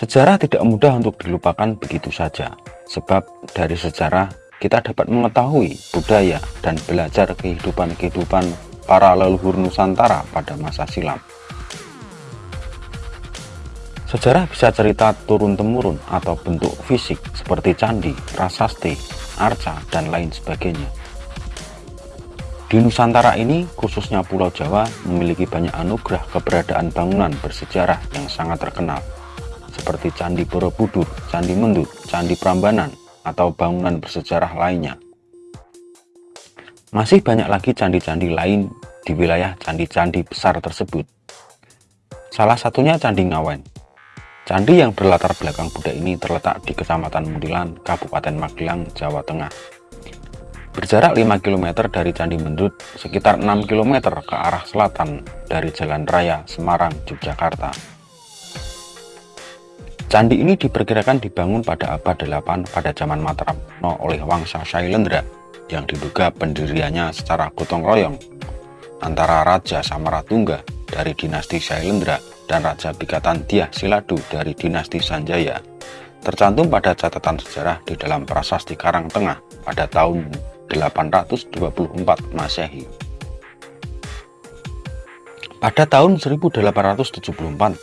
Sejarah tidak mudah untuk dilupakan begitu saja, sebab dari sejarah kita dapat mengetahui budaya dan belajar kehidupan-kehidupan para leluhur Nusantara pada masa silam. Sejarah bisa cerita turun-temurun atau bentuk fisik seperti candi, prasasti, arca, dan lain sebagainya. Di Nusantara ini, khususnya Pulau Jawa, memiliki banyak anugerah keberadaan bangunan bersejarah yang sangat terkenal seperti Candi Borobudur, Candi Mendut, Candi Prambanan, atau bangunan bersejarah lainnya. Masih banyak lagi candi-candi lain di wilayah candi-candi besar tersebut. Salah satunya Candi Ngawen. Candi yang berlatar belakang Buddha ini terletak di Kecamatan Mundilan, Kabupaten Magelang, Jawa Tengah. Berjarak 5 km dari Candi Mendut, sekitar 6 km ke arah selatan dari Jalan Raya Semarang, Yogyakarta. Candi ini diperkirakan dibangun pada abad 8 pada zaman Mataram oleh Wangsa Shailendra yang diduga pendiriannya secara gotong royong antara Raja Samaratungga dari dinasti Shailendra dan Raja Bikatan Dyah Siladu dari dinasti Sanjaya tercantum pada catatan sejarah di dalam prasasti Karang Tengah pada tahun 824 Masehi. Pada tahun 1874,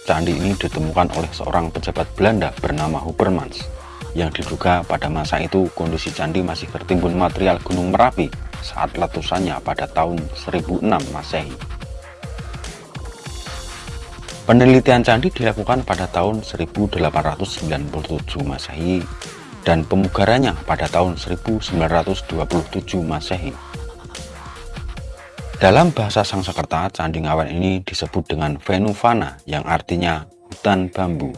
candi ini ditemukan oleh seorang pejabat Belanda bernama Hubermans, yang diduga pada masa itu kondisi candi masih tertimbun material Gunung Merapi saat letusannya pada tahun 1006 Masehi. Penelitian candi dilakukan pada tahun 1897 Masehi dan pemugarannya pada tahun 1927 Masehi. Dalam bahasa Sangsekerta, Candi Ngawen ini disebut dengan Venuvana yang artinya hutan bambu.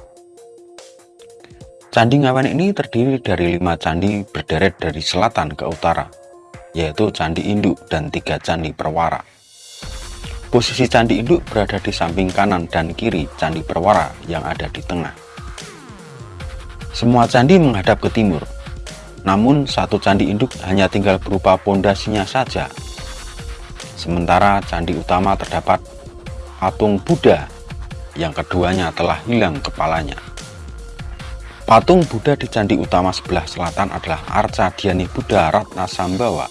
Candi Ngawen ini terdiri dari lima candi berderet dari selatan ke utara, yaitu Candi Induk dan tiga Candi Perwara. Posisi Candi Induk berada di samping kanan dan kiri Candi Perwara yang ada di tengah. Semua candi menghadap ke timur, namun satu candi induk hanya tinggal berupa pondasinya saja Sementara candi utama terdapat patung Buddha yang keduanya telah hilang kepalanya. Patung Buddha di candi utama sebelah selatan adalah Arca Dhyani Buddha Ratna Sambawa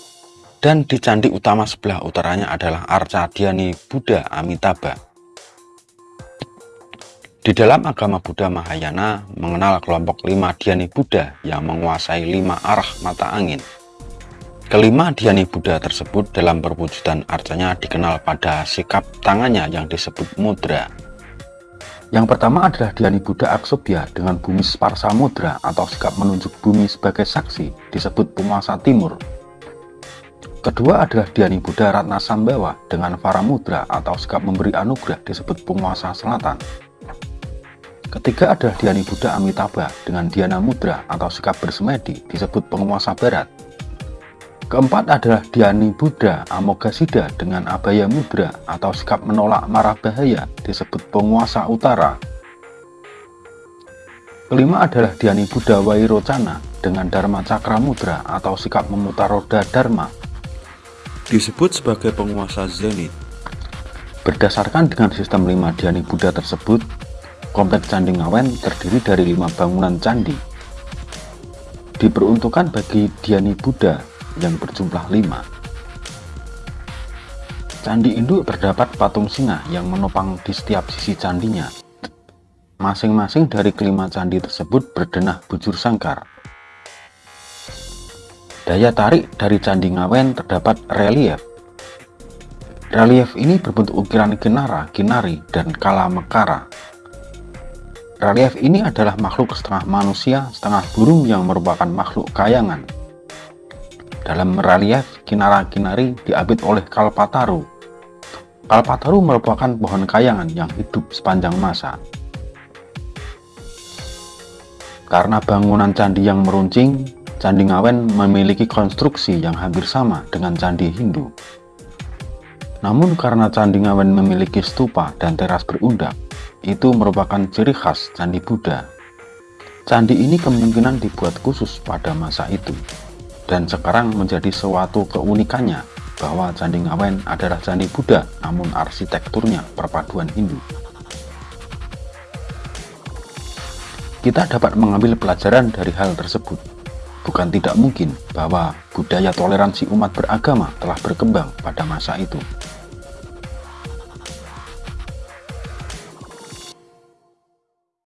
dan di candi utama sebelah utaranya adalah Arca Dhyani Buddha Amitabha. Di dalam agama Buddha Mahayana mengenal kelompok lima Dhyani Buddha yang menguasai lima arah mata angin. Kelima Dhyani Buddha tersebut dalam perwujudan arcanya dikenal pada sikap tangannya yang disebut mudra. Yang pertama adalah Dhyani Buddha Aksobya dengan bumi Sparsa Mudra atau sikap menunjuk bumi sebagai saksi disebut penguasa timur. Kedua adalah Dhyani Buddha Ratna Sambawa dengan Mudra atau sikap memberi anugerah disebut penguasa selatan. Ketiga adalah Dhyani Buddha Amitabha dengan Dhyana Mudra atau sikap bersemedi disebut penguasa barat. Keempat adalah Dhyani Buddha Amoghasiddha dengan Abaya Mudra atau sikap menolak marah bahaya disebut penguasa utara. Kelima adalah Dhyani Buddha Wairocana dengan Dharma Cakra Mudra atau sikap memutar roda Dharma. Disebut sebagai penguasa zenit. Berdasarkan dengan sistem lima Dhyani Buddha tersebut, kompleks Candi Ngawen terdiri dari lima bangunan candi. Diperuntukkan bagi Dhyani Buddha yang berjumlah lima. Candi induk terdapat patung singa yang menopang di setiap sisi candinya. Masing-masing dari kelima candi tersebut berdenah bujur sangkar. Daya tarik dari Candi Ngawen terdapat relief. Relief ini berbentuk ukiran kinara, kinari, dan kala mekara. Relief ini adalah makhluk setengah manusia, setengah burung yang merupakan makhluk kayangan. Dalam relief, kinara-kinari diapit oleh Kalpataru. Kalpataru merupakan pohon kayangan yang hidup sepanjang masa. Karena bangunan candi yang meruncing, Candi Ngawen memiliki konstruksi yang hampir sama dengan candi Hindu. Namun karena Candi Ngawen memiliki stupa dan teras berundak, itu merupakan ciri khas Candi Buddha. Candi ini kemungkinan dibuat khusus pada masa itu dan sekarang menjadi suatu keunikannya bahwa Candi Ngawen adalah candi Buddha namun arsitekturnya perpaduan Hindu. Kita dapat mengambil pelajaran dari hal tersebut. Bukan tidak mungkin bahwa budaya toleransi umat beragama telah berkembang pada masa itu.